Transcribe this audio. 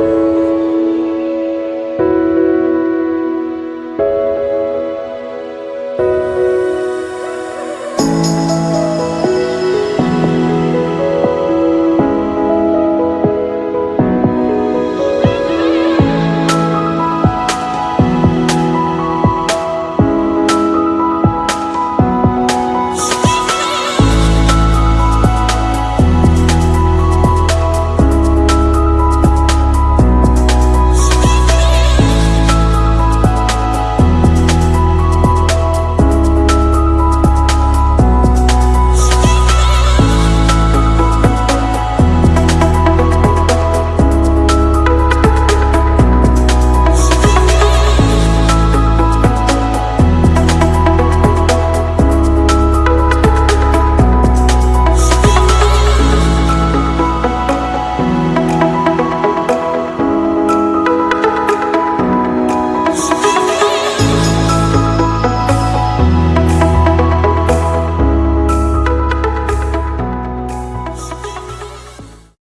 you.